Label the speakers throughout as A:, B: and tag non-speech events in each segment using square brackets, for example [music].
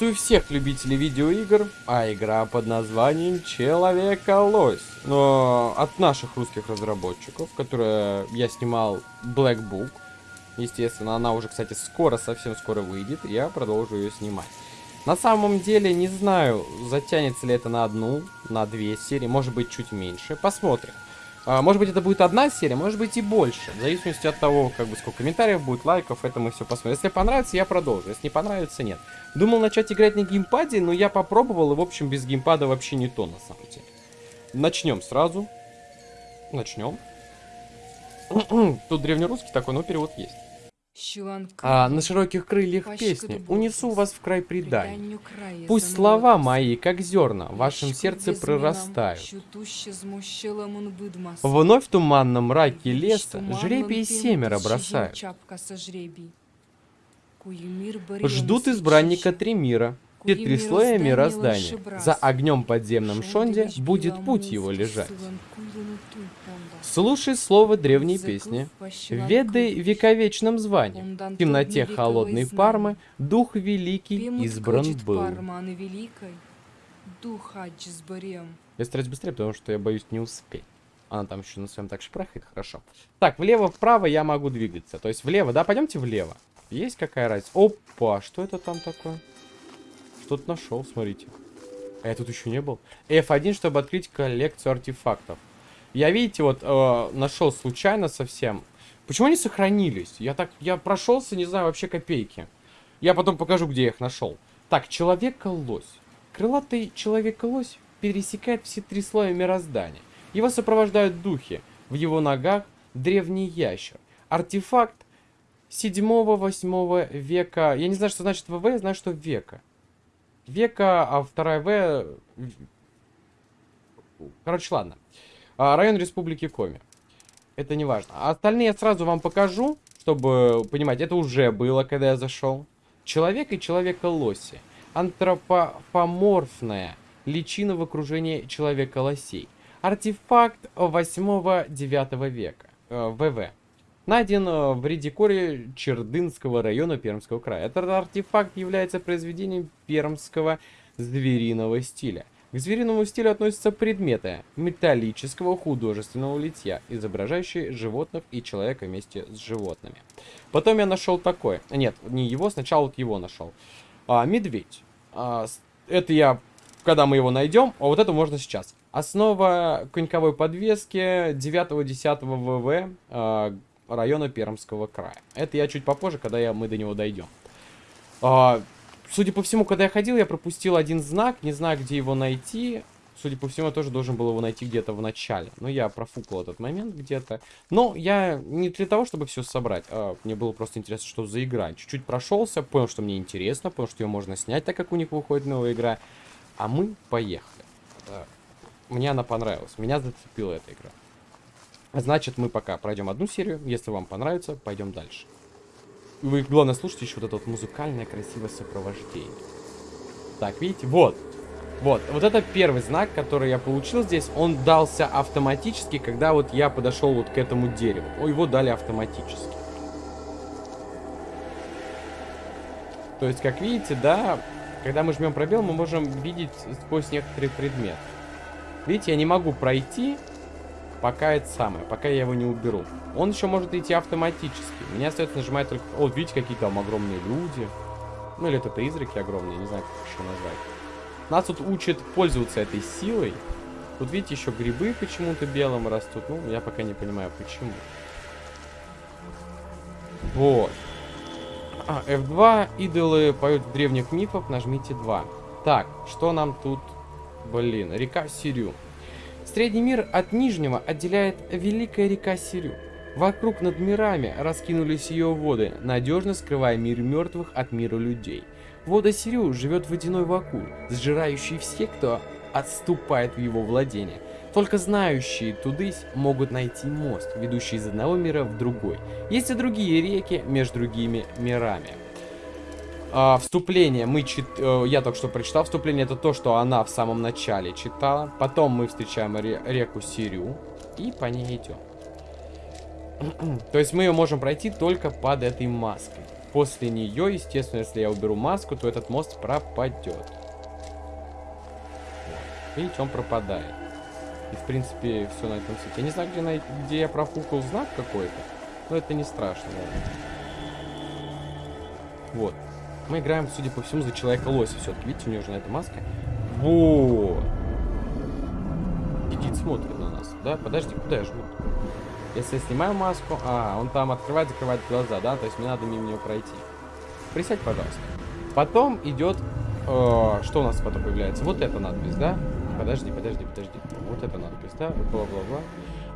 A: Приветствую всех любителей видеоигр, а игра под названием Человека-лось. Но от наших русских разработчиков, которые я снимал Black Book. Естественно, она уже, кстати, скоро, совсем скоро выйдет, я продолжу ее снимать. На самом деле, не знаю, затянется ли это на одну, на две серии, может быть, чуть меньше. Посмотрим. А, может быть, это будет одна серия, может быть и больше. В зависимости от того, как бы сколько комментариев будет, лайков, это мы все посмотрим. Если понравится, я продолжу. Если не понравится, нет. Думал начать играть на геймпаде, но я попробовал, и, в общем, без геймпада вообще не то, на самом деле. Начнем сразу. Начнем. Тут древнерусский такой, но перевод есть. А на широких крыльях песни унесу вас в край преданий. Пусть слова мои, как зерна, в вашем сердце прорастают. Вновь в туманном мраке леса жребий семеро бросают. Ждут избранника три мира, и три слоя мироздания. За огнем подземным шонде будет путь его лежать. Слушай слово древней песни. Ведай вековечном звании. В темноте холодной Пармы Дух Великий избран был. Я стараюсь быстрее, потому что я боюсь не успеть. Она там еще на своем так шпрахает, хорошо. Так, влево-вправо я могу двигаться. То есть влево, да? Пойдемте влево. Есть какая разница? Опа, что это там такое? Что-то нашел, смотрите. А я тут еще не был. F1, чтобы открыть коллекцию артефактов. Я, видите, вот э, нашел случайно совсем. Почему они сохранились? Я так, я прошелся, не знаю, вообще копейки. Я потом покажу, где я их нашел. Так, человека-лось. Крылатый человека-лось пересекает все три слоя мироздания. Его сопровождают духи. В его ногах древний ящер. Артефакт 7-8 века. Я не знаю, что значит ВВ, я знаю, что века. Века, а вторая В... Короче, ладно. А, район Республики Коми. Это не важно. А остальные я сразу вам покажу, чтобы понимать. Это уже было, когда я зашел. Человек и человека-лоси. Антропоморфная личина в окружении человека-лосей. Артефакт 8-9 века. Э, ВВ. Найден э, в Редикоре Чердынского района Пермского края. Этот артефакт является произведением пермского звериного стиля. К звериному стилю относятся предметы металлического художественного литья, изображающие животных и человека вместе с животными. Потом я нашел такой. Нет, не его, сначала вот его нашел. А, медведь. А, это я, когда мы его найдем, а вот это можно сейчас. Основа коньковой подвески 9-10 ВВ а, района Пермского края. Это я чуть попозже, когда я, мы до него дойдем. А, Судя по всему, когда я ходил, я пропустил один знак, не знаю, где его найти. Судя по всему, я тоже должен был его найти где-то в начале. Но я профукал этот момент где-то. Но я не для того, чтобы все собрать. А мне было просто интересно, что за игра. Чуть-чуть прошелся, понял, что мне интересно, понял, что ее можно снять, так как у них выходит новая игра. А мы поехали. Мне она понравилась. Меня зацепила эта игра. Значит, мы пока пройдем одну серию. Если вам понравится, пойдем дальше. Вы, главное, слушайте еще вот это вот музыкальное красивое сопровождение. Так, видите? Вот. Вот. Вот это первый знак, который я получил здесь. Он дался автоматически, когда вот я подошел вот к этому дереву. О, его дали автоматически. То есть, как видите, да, когда мы жмем пробел, мы можем видеть сквозь некоторые предметы. Видите, я не могу пройти, пока это самое, пока я его не уберу. Он еще может идти автоматически. Меня остается нажимать только... О, видите, какие там огромные люди. Ну, или это призраки огромные, не знаю, как еще назвать. Нас тут учат пользоваться этой силой. Тут, видите, еще грибы почему-то белым растут. Ну, я пока не понимаю, почему. Вот. А, F2. Идолы поют древних мифах. Нажмите 2. Так, что нам тут... Блин, река Сирю. Средний мир от Нижнего отделяет Великая река Сирю. Вокруг над мирами раскинулись ее воды, надежно скрывая мир мертвых от мира людей. Вода Сирю живет водяной вакуум, сжирающий всех, кто отступает в его владение. Только знающие тудысь могут найти мост, ведущий из одного мира в другой. Есть и другие реки между другими мирами. А, вступление мы чит... Э, я только что прочитал. Вступление это то, что она в самом начале читала. Потом мы встречаем ре... реку Сирю и по ней идем. [clears throat] то есть мы ее можем пройти только под этой маской. После нее, естественно, если я уберу маску, то этот мост пропадет. Видите, он пропадает. И, в принципе, все на этом свете. Я не знаю, где, на... где я профукал знак какой-то. Но это не страшно. Ладно. Вот. Мы играем, судя по всему, за Человека-лося все-таки. Видите, у него же на этой маска. Вот. Сидит, смотрит на нас. Да, подожди, куда я жму? Если я снимаю маску... А, он там открывает, закрывает глаза, да? То есть мне надо мимо него пройти. Присядь, пожалуйста. Потом идет... Э, что у нас потом появляется? Вот эта надпись, да? Подожди, подожди, подожди. Вот эта надпись, да? Бла-бла-бла.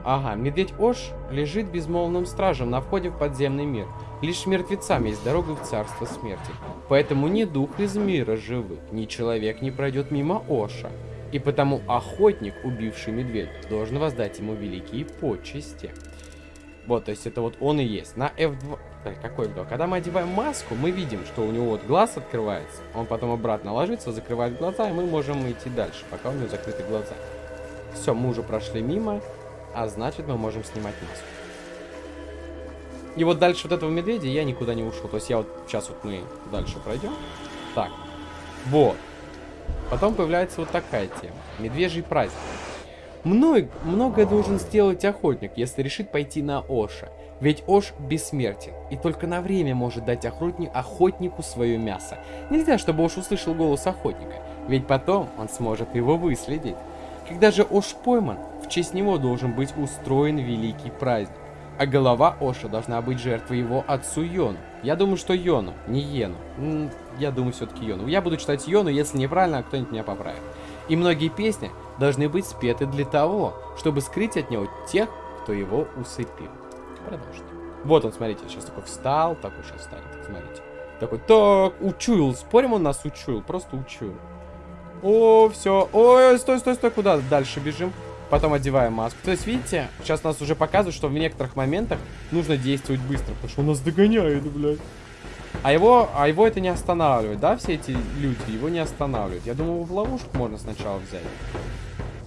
A: Ага, медведь Ош лежит безмолвным стражем на входе в подземный мир. Лишь мертвецам есть дорога в царство смерти. Поэтому ни дух из мира живых, ни человек не пройдет мимо Оша. И потому охотник, убивший медведя, должен воздать ему великие почести. Вот, то есть это вот он и есть. На F2... Так, какой F2? Когда мы одеваем маску, мы видим, что у него вот глаз открывается. Он потом обратно ложится, закрывает глаза, и мы можем идти дальше, пока у него закрыты глаза. Все, мы уже прошли мимо, а значит мы можем снимать маску. И вот дальше вот этого медведя я никуда не ушел. То есть я вот сейчас вот мы дальше пройдем. Так. Вот. Потом появляется вот такая тема. Медвежий праздник. Много, многое должен сделать охотник, если решит пойти на Оша. Ведь Ош бессмертен, и только на время может дать охотник, охотнику свое мясо. Нельзя, чтобы Ош услышал голос охотника, ведь потом он сможет его выследить. Когда же Ош пойман, в честь него должен быть устроен великий праздник. А голова Оша должна быть жертвой его отцу Йону. Я думаю, что Йону, не Йену. Я думаю, все-таки Йону. Я буду читать Йону, если неправильно, кто-нибудь меня поправит. И многие песни должны быть спеты для того, чтобы скрыть от него тех, кто его усыпил. Продолжите. Вот он, смотрите, сейчас такой встал, такой сейчас встанет, смотрите. Такой, так, учуял, спорим, он нас учуял, просто учуял. О, все, ой, стой, стой, стой, куда дальше бежим? потом одеваем маску. То есть, видите, сейчас нас уже показывают, что в некоторых моментах нужно действовать быстро, потому что он нас догоняет, блядь. А его, а его это не останавливает, да, все эти люди, его не останавливают. Я думаю, в ловушку можно сначала взять.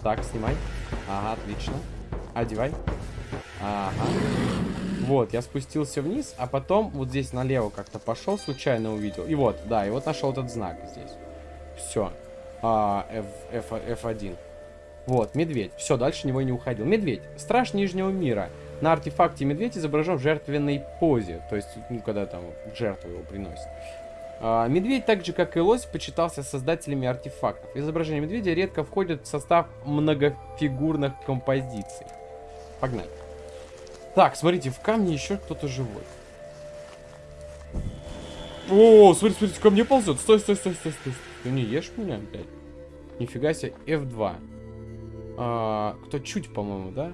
A: Так, снимай. Ага, отлично. Одевай. Ага. Вот, я спустился вниз, а потом вот здесь налево как-то пошел, случайно увидел. И вот, да, и вот нашел этот знак здесь. Все. А, F, F, F1. Вот, медведь. Все, дальше него и не уходил. Медведь. Страж Нижнего мира. На артефакте медведь изображен в жертвенной позе. То есть, ну, когда там жертву его приносят. А, медведь, так же как и лось, почитался создателями артефактов. Изображение медведя редко входит в состав многофигурных композиций. Погнали. Так, смотрите, в камне еще кто-то живой. О, смотрите, смотрите, ко мне ползет. Стой, стой, стой, стой, стой. Ты не ешь меня, блядь? Нифига себе, F2 а, кто чуть, по-моему, да?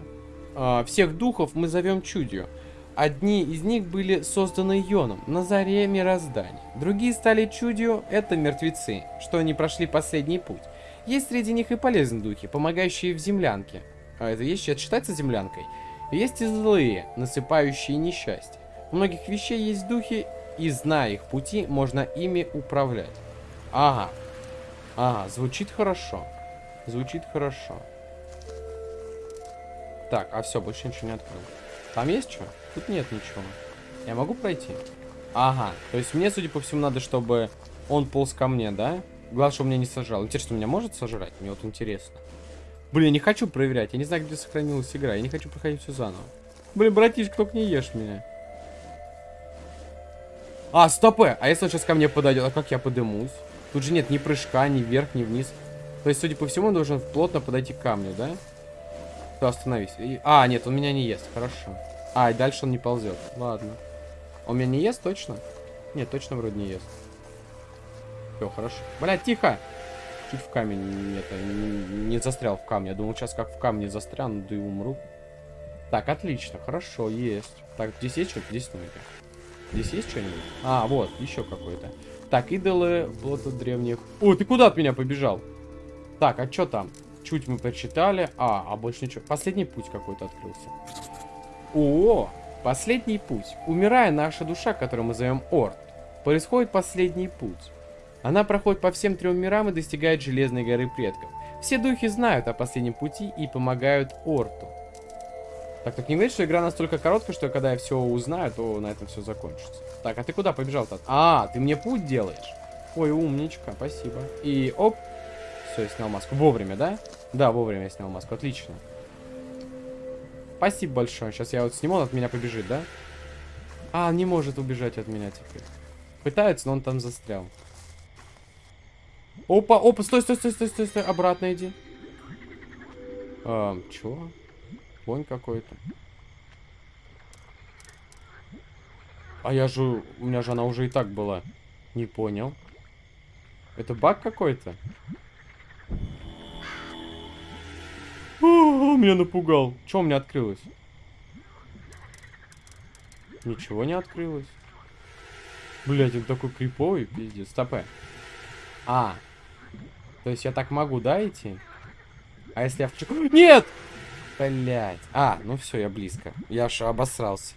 A: А, всех духов мы зовем чудью. Одни из них были созданы Йоном на заре мироздания. Другие стали чудью, это мертвецы, что они прошли последний путь. Есть среди них и полезные духи, помогающие в землянке. А это есть, это считается землянкой? Есть и злые, насыпающие несчастье. У многих вещей есть духи, и зная их пути, можно ими управлять. Ага. Ага, звучит хорошо. Звучит хорошо. Так, а все, больше ничего не открыл. Там есть что? Тут нет ничего. Я могу пройти? Ага, то есть мне, судя по всему, надо, чтобы он полз ко мне, да? Главное, чтобы меня не сажал. Интересно, меня может сожрать? Мне вот интересно. Блин, я не хочу проверять. Я не знаю, где сохранилась игра. Я не хочу проходить все заново. Блин, братишка, только не ешь меня. А, стопы! А если он сейчас ко мне подойдет? А как я подымусь? Тут же нет ни прыжка, ни вверх, ни вниз. То есть, судя по всему, он должен плотно подойти к камню, да? То остановись. И... А, нет, он меня не ест. Хорошо. А, и дальше он не ползет. Ладно. Он меня не ест точно? Нет, точно вроде не ест. Все, хорошо. Блядь, тихо! Чуть в камень это, не, не застрял в камне. Я думал, сейчас как в камне застряну, да и умру. Так, отлично, хорошо, есть. Так, здесь есть что-то? Здесь ноги. Здесь есть что-нибудь? А, вот, еще какой-то. Так, идолы, плота древних. О, ты куда от меня побежал? Так, а что там? Чуть мы прочитали. А, а больше ничего. Последний путь какой-то открылся. О, последний путь. Умирая наша душа, которую мы зовем Орд, происходит последний путь. Она проходит по всем трем мирам и достигает Железной горы предков. Все духи знают о последнем пути и помогают Орту. Так, так не говорит, что игра настолько короткая, что когда я все узнаю, то на этом все закончится. Так, а ты куда побежал-то? А, ты мне путь делаешь? Ой, умничка, спасибо. И оп. Все, я снял маску. Вовремя, да? Да, вовремя я снял маску. Отлично. Спасибо большое. Сейчас я вот сниму, он от меня побежит, да? А, не может убежать от меня теперь. Пытается, но он там застрял. Опа, опа, стой, стой, стой, стой, стой, стой. Обратно иди. А, чё? Вонь какой-то. А я же... У меня же она уже и так была. Не понял. Это баг какой-то? Меня напугал. Что у меня открылось? Ничего не открылось. Блять, он такой криповый, пиздец. Стопэ. А. То есть я так могу, да, идти? А если я в... Нет! Блять. А, ну все, я близко. Я аж обосрался.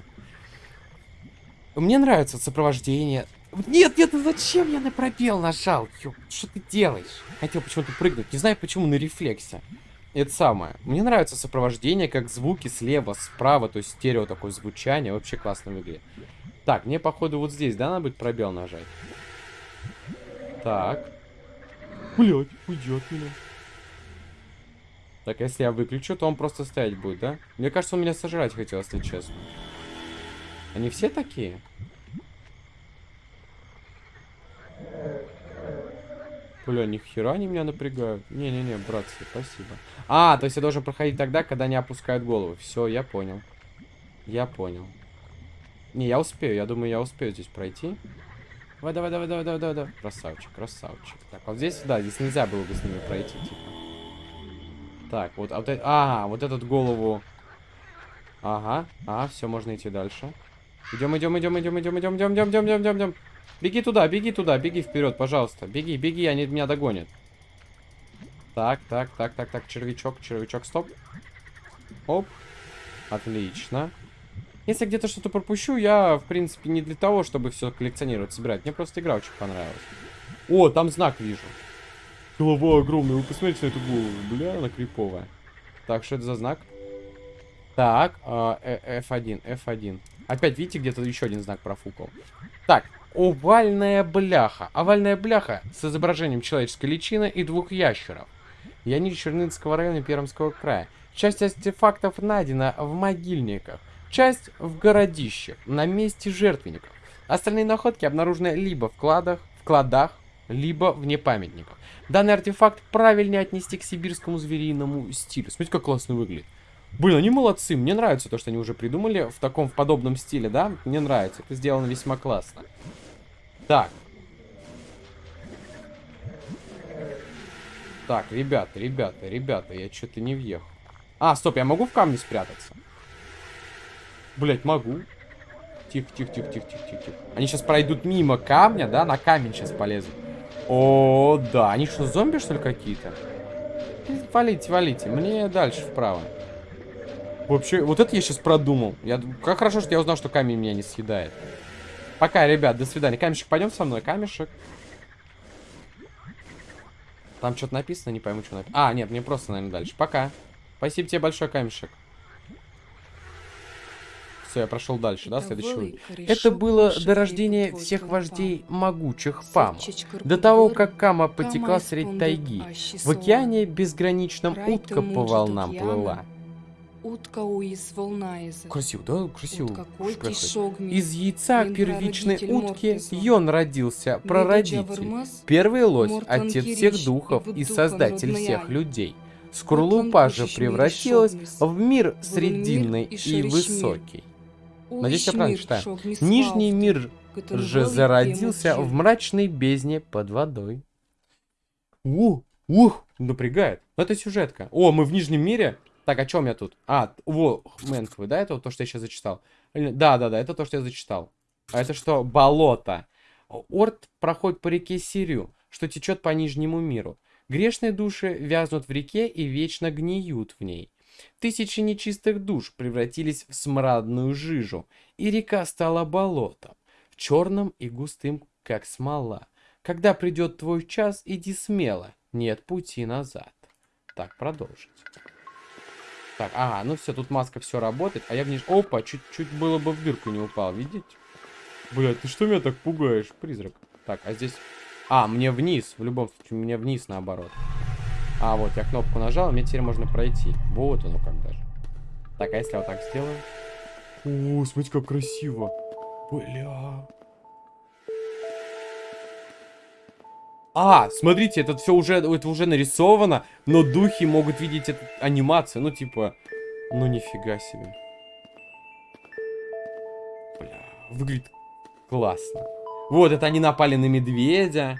A: Мне нравится сопровождение. Нет, нет, ну зачем я на пробел нажал? Ё, что ты делаешь? Хотел почему-то прыгнуть. Не знаю почему, на рефлексе. Это самое. Мне нравится сопровождение, как звуки слева, справа, то есть стерео такое звучание. Вообще классно в игре. Так, мне, походу, вот здесь, да, надо будет пробел нажать? Так. Блять, уйдет меня. Так, если я выключу, то он просто стоять будет, да? Мне кажется, он меня сожрать хотел, если честно. Они все такие? Бля, ни хера они меня напрягают. Не-не-не, братцы, спасибо. А, то есть я должен проходить тогда, когда они опускают голову. Все, я понял. Я понял. Не, я успею. Я думаю, я успею здесь пройти. Давай, давай, давай, давай, давай, давай. Красавчик, красавчик. Так, вот здесь, да, здесь нельзя было бы с ними пройти, типа. Так, вот, а вот, а, вот этот голову. Ага, а, все, можно идти дальше. Идем, идем, идем, идем, идем, идем, идем, идем, идем, идем, идем, идем. Беги туда, беги туда, беги вперед, пожалуйста. Беги, беги, они меня догонят. Так, так, так, так, так, червячок, червячок, стоп. Оп. Отлично. Если где-то что-то пропущу, я, в принципе, не для того, чтобы все коллекционировать, собирать. Мне просто игра очень понравилась. О, там знак вижу. Голова огромная. Вы посмотрите на эту голову. Бля, она криповая. Так, что это за знак? Так, э, F1, F1. Опять, видите, где-то еще один знак профукал. Так, овальная бляха. Овальная бляха с изображением человеческой личины и двух ящеров. Я не Чернынского района Пермского края. Часть артефактов найдена в могильниках. Часть в городище, на месте жертвенников. Остальные находки обнаружены либо в кладах, в кладах, либо вне памятников. Данный артефакт правильнее отнести к сибирскому звериному стилю. Смотрите, как классно выглядит. Блин, они молодцы. Мне нравится то, что они уже придумали в таком, в подобном стиле, да? Мне нравится. Это сделано весьма классно. Так. Так, ребята, ребята, ребята, я что-то не въехал. А, стоп, я могу в камне спрятаться? Блять, могу. Тихо, тихо, тихо, тихо, тихо, тихо. Они сейчас пройдут мимо камня, да? На камень сейчас полезут. О, да. Они что, зомби, что ли, какие-то? Валите, валите. Мне дальше вправо. Вообще, вот это я сейчас продумал. Я, как хорошо, что я узнал, что камень меня не съедает. Пока, ребят, до свидания. Камешек, пойдем со мной, камешек. Там что-то написано, не пойму, что написано. А, нет, мне просто, наверное, дальше. Пока. Спасибо тебе большое, камешек. Все, я прошел дальше, да, следующий уровень. Это было до рождения всех вождей могучих Пам. До того, как Кама потекла средь тайги. В океане безграничном утка по волнам плыла. Красиво, да? Красиво. Из яйца первичной утки Йон родился, прародитель. Первый лось, отец всех духов и создатель всех людей. Скорлупа же превратилась в мир срединный и высокий. Надеюсь, я правильно читаю. Нижний мир же зародился в мрачной бездне под водой. Ух, ух, напрягает. Но это сюжетка. О, мы в Нижнем мире? Так, что у меня тут? А, во, Мэнквы, да, это то, что я сейчас зачитал? Да, да, да, это то, что я зачитал. А это что? Болото. Орд проходит по реке Сирию, что течет по Нижнему миру. Грешные души вязнут в реке и вечно гниют в ней. Тысячи нечистых душ превратились в смрадную жижу, и река стала болотом, черным и густым, как смола. Когда придет твой час, иди смело, нет пути назад. Так, продолжить. Так, ага, ну все, тут маска все работает, а я вниз... Опа, чуть-чуть было бы в дырку не упал, видите? Блядь, ты что меня так пугаешь, призрак? Так, а здесь... А, мне вниз, в любом случае, мне вниз наоборот. А, вот, я кнопку нажал, мне теперь можно пройти. Вот оно как даже. Так, а если я вот так сделаю? О, смотрите, как красиво. Бля. А, смотрите, это все уже, это уже нарисовано, но духи могут видеть эту анимацию. Ну, типа, ну нифига себе. Бля, выглядит классно. Вот, это они напали на медведя.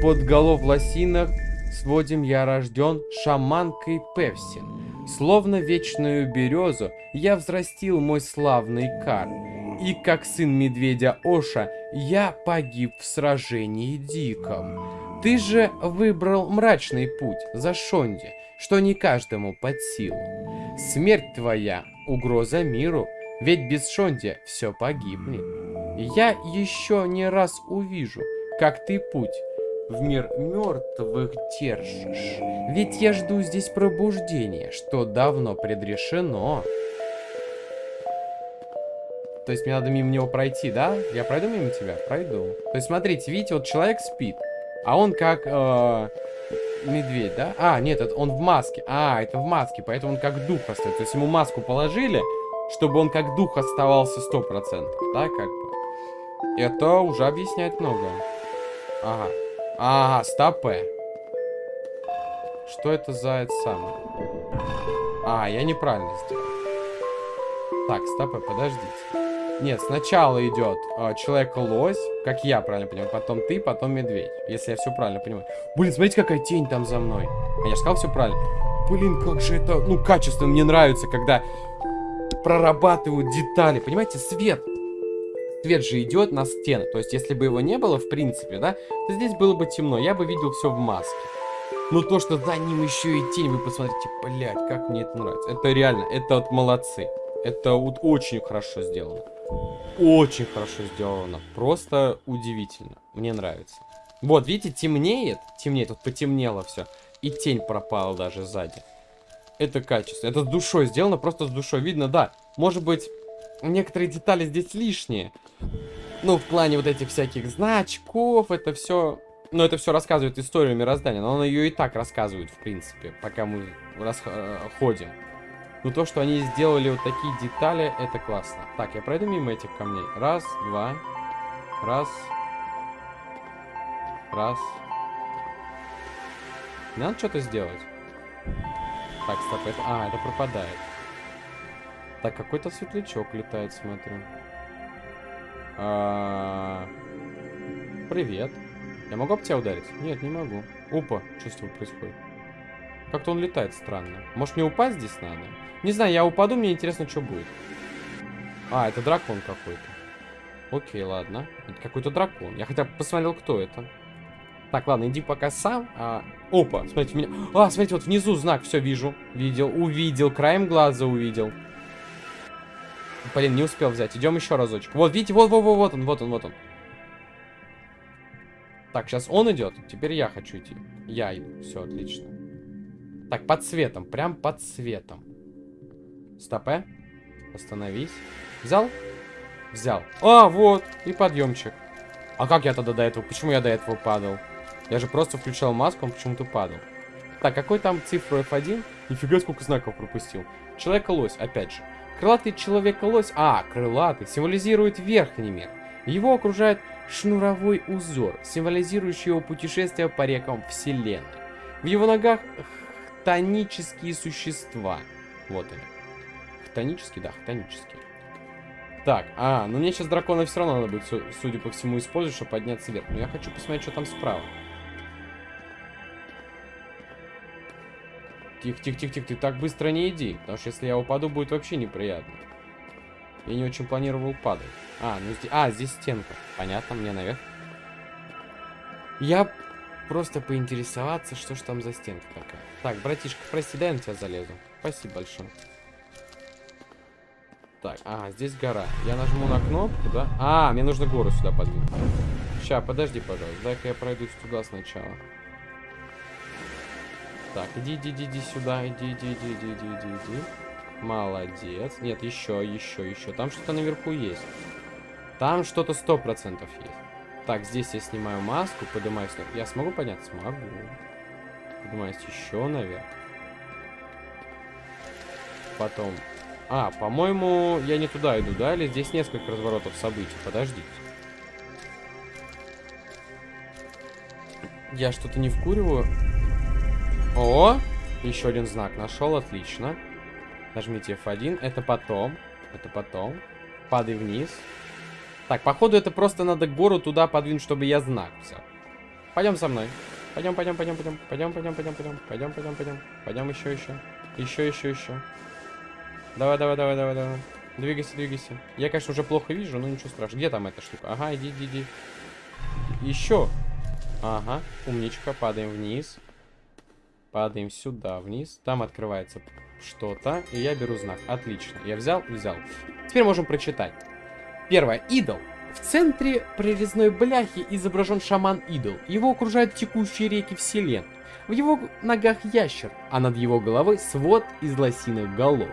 A: Под голов лосинок сводим я рожден шаманкой Певсин. Словно вечную березу я взрастил мой славный кар. И как сын медведя Оша, я погиб в сражении диком. Ты же выбрал мрачный путь за Шонди, что не каждому под силу. Смерть твоя — угроза миру, ведь без Шонди все погибнет. Я еще не раз увижу, как ты путь в мир мертвых держишь. Ведь я жду здесь пробуждения, что давно предрешено. То есть мне надо мимо него пройти, да? Я пройду мимо тебя? Пройду. То есть смотрите, видите, вот человек спит, а он как э, медведь, да? А, нет, это он в маске. А, это в маске, поэтому он как дух остается. То есть ему маску положили, чтобы он как дух оставался 100%, да, как бы. Это уже объясняет многое. Ага. Ага, стопе. Что это за это самое? А, я неправильно сделал. Так, стопе, подождите. Нет, сначала идет э, человек-лось, как я правильно понимаю, потом ты, потом медведь, если я все правильно понимаю. Блин, смотрите, какая тень там за мной. А я же сказал все правильно. Блин, как же это, ну, качественно мне нравится, когда прорабатывают детали. Понимаете, свет. Свет же идет на стены. То есть, если бы его не было, в принципе, да, то здесь было бы темно. Я бы видел все в маске. Но то, что за ним еще и тень, вы посмотрите, блядь, как мне это нравится. Это реально, это вот молодцы. Это вот очень хорошо сделано. Очень хорошо сделано. Просто удивительно. Мне нравится. Вот, видите, темнеет. Темнеет, вот потемнело все. И тень пропала даже сзади. Это качество. Это с душой сделано, просто с душой. Видно, да. Может быть, некоторые детали здесь лишние. Ну, в плане вот этих всяких значков, это все... Ну, это все рассказывает историю мироздания, но он ее и так рассказывает, в принципе, пока мы расходим. Но то, что они сделали вот такие детали, это классно. Так, я пройду мимо этих камней. Раз, два. Раз. Раз. Надо что-то сделать. Так, стоп, это... А, это пропадает. Так, какой-то светлячок летает, смотрю. А... Привет. Я могу об тебя ударить? Нет, не могу. Опа, что с тобой происходит? Как-то он летает странно. Может, мне упасть здесь надо? Не знаю, я упаду, мне интересно, что будет. А, это дракон какой-то. Окей, ладно. Это какой-то дракон. Я хотя бы посмотрел, кто это. Так, ладно, иди пока сам. А... Опа, смотрите, меня... А, смотрите, вот внизу знак, все вижу. Видел, увидел, краем глаза увидел. Блин, не успел взять. Идем еще разочек. Вот, видите, вот, вот, вот, вот он, вот он, вот он. Так, сейчас он идет. Теперь я хочу идти. Я иду. Все, отлично. Так, под цветом. Прям под цветом. Стопе. Остановись. Взял? Взял. А, вот. И подъемчик. А как я тогда до этого? Почему я до этого падал? Я же просто включал маску, он почему-то падал. Так, какой там цифру F1? Нифига, сколько знаков пропустил. Человека-лось, опять же. Крылатый человека-лось, а, крылатый, символизирует верхний мир. Его окружает шнуровой узор, символизирующий его путешествие по рекам Вселенной. В его ногах хтонические существа. Вот они. Хтонические, да, хтонические. Так, а, ну мне сейчас дракона все равно надо будет, судя по всему, использовать, чтобы подняться вверх. Но я хочу посмотреть, что там справа. Тихо, тихо, тихо, тихо, ты так быстро не иди. Потому что если я упаду, будет вообще неприятно. Я не очень планировал падать. А, ну здесь... А, здесь стенка. Понятно, мне наверх. Я просто поинтересоваться, что ж там за стенка такая. Так, братишка, прости, дай я на тебя залезу. Спасибо большое. Так, а, здесь гора. Я нажму на кнопку, да? А, мне нужно гору сюда подвинуть. Сейчас, подожди, пожалуйста. Дай-ка я пройдусь туда сначала. Так, иди, иди, иди, иди сюда. Иди, иди, иди, иди, иди, иди, иди. Молодец. Нет, еще, еще, еще. Там что-то наверху есть. Там что-то сто процентов есть. Так, здесь я снимаю маску, поднимаюсь. Я смогу подняться? Смогу. Поднимаюсь еще наверх. Потом... А, по-моему, я не туда иду, да? Или здесь несколько разворотов событий? Подождите. Я что-то не вкуриваю. О! Еще один знак нашел, отлично. Нажмите F1. Это потом. Это потом. Падай вниз. Так, походу это просто надо гору туда подвинуть, чтобы я знак взял. Пойдем со мной. Пойдем, пойдем, пойдем, пойдем. Пойдем, пойдем, пойдем, пойдем. Пойдем, пойдем, пойдем. Пойдем еще, еще. Еще, еще, еще. Давай, давай, давай, давай, давай. Двигайся, двигайся. Я, конечно, уже плохо вижу, но ничего страшного. Где там эта штука? Ага, иди, иди, иди. Еще. Ага, умничка. Падаем вниз. Падаем сюда, вниз. Там открывается что-то. И я беру знак. Отлично. Я взял, взял. Теперь можем прочитать. Первое. Идол. В центре прорезной бляхи изображен шаман-идол. Его окружают текущие реки вселен. В его ногах ящер, а над его головой свод из лосиных голов.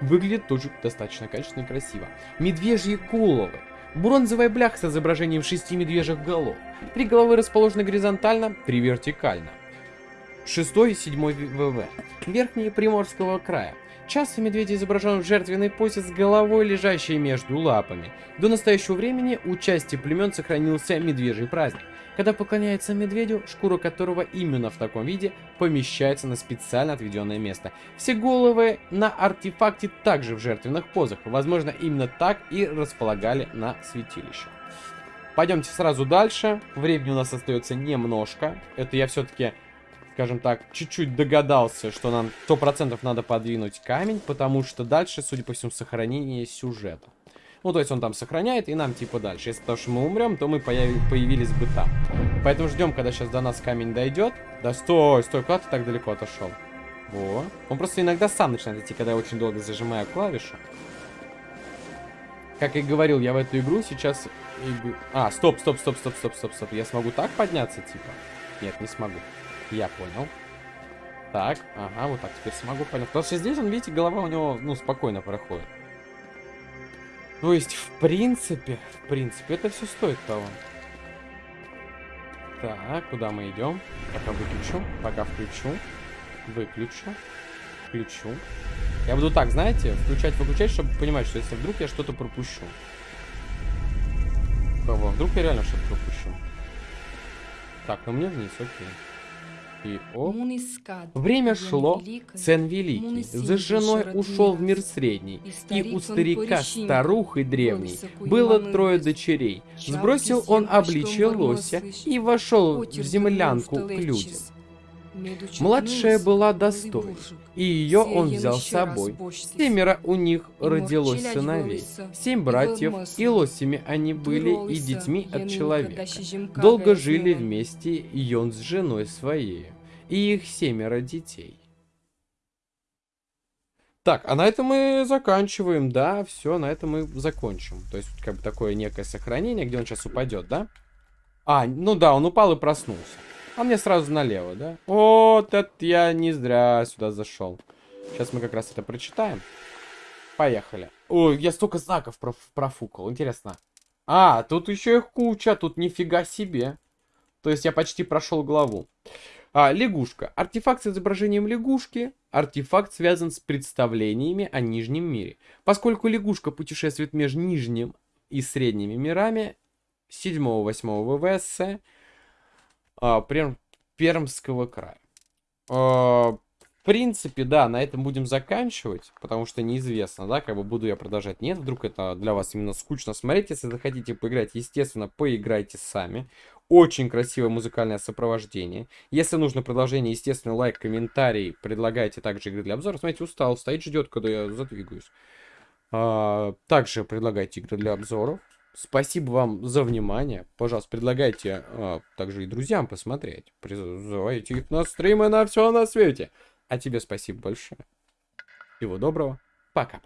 A: Выглядит тоже достаточно качественно и красиво. Медвежьи головы. Бронзовая бляха с изображением шести медвежьих голов. Три головы расположены горизонтально, три вертикально. Шестой и седьмой ВВ. Верхние Приморского края. Часто медведь изображен в жертвенной позе с головой, лежащей между лапами. До настоящего времени у части племен сохранился медвежий праздник, когда поклоняется медведю, шкура которого именно в таком виде помещается на специально отведенное место. Все головы на артефакте также в жертвенных позах, возможно именно так и располагали на святилище. Пойдемте сразу дальше, времени у нас остается немножко, это я все-таки скажем так, чуть-чуть догадался, что нам 100% надо подвинуть камень, потому что дальше, судя по всему, сохранение сюжета. Ну, то есть он там сохраняет, и нам типа дальше. Если потому что мы умрем, то мы появ... появились бы там. Поэтому ждем, когда сейчас до нас камень дойдет. Да стой, стой, куда ты так далеко отошел? Во. Он просто иногда сам начинает идти, когда я очень долго зажимаю клавишу. Как и говорил, я в эту игру сейчас... А, стоп, стоп, стоп, стоп, стоп, стоп, стоп. Я смогу так подняться, типа? Нет, не смогу. Я понял. Так, ага, вот так теперь смогу понять. Потому что здесь, он, видите, голова у него, ну, спокойно проходит. То есть, в принципе, в принципе, это все стоит того. Так, куда мы идем? Пока выключу, пока включу, выключу, включу. Я буду так, знаете, включать-выключать, чтобы понимать, что если вдруг я что-то пропущу. Кого? Вдруг я реально что-то пропущу. Так, ну мне вниз, окей. И о. Время шло, Цен Великий за женой ушел в мир средний, и у старика старухой древней было трое дочерей. Сбросил он обличье лося и вошел в землянку к людям. Младшая была достойна, и ее он взял с собой. Семеро у них родилось сыновей, семь братьев, и лосями они были, и детьми от человека. Долго жили вместе и он с женой своей, и их семеро детей. Так, а на этом мы заканчиваем, да, все, на этом мы закончим. То есть, как бы такое некое сохранение, где он сейчас упадет, да? А, ну да, он упал и проснулся. А мне сразу налево, да? Вот это я не зря сюда зашел. Сейчас мы как раз это прочитаем. Поехали. Ой, я столько знаков проф профукал. Интересно. А, тут еще их куча. Тут нифига себе. То есть я почти прошел главу. А, лягушка. Артефакт с изображением лягушки. Артефакт связан с представлениями о Нижнем мире. Поскольку лягушка путешествует между Нижним и Средними мирами 7-8 ВВС, а, Перм, Пермского края. А, в принципе, да, на этом будем заканчивать, потому что неизвестно, да, как бы буду я продолжать. Нет, вдруг это для вас именно скучно смотреть. Если захотите поиграть, естественно, поиграйте сами. Очень красивое музыкальное сопровождение. Если нужно продолжение, естественно, лайк, комментарий. Предлагайте также игры для обзора. Смотрите, устал, стоит, ждет, когда я задвигаюсь. А, также предлагайте игры для обзоров. Спасибо вам за внимание. Пожалуйста, предлагайте а, также и друзьям посмотреть. Призывайте их на стримы на все на свете. А тебе спасибо большое. Всего доброго. Пока.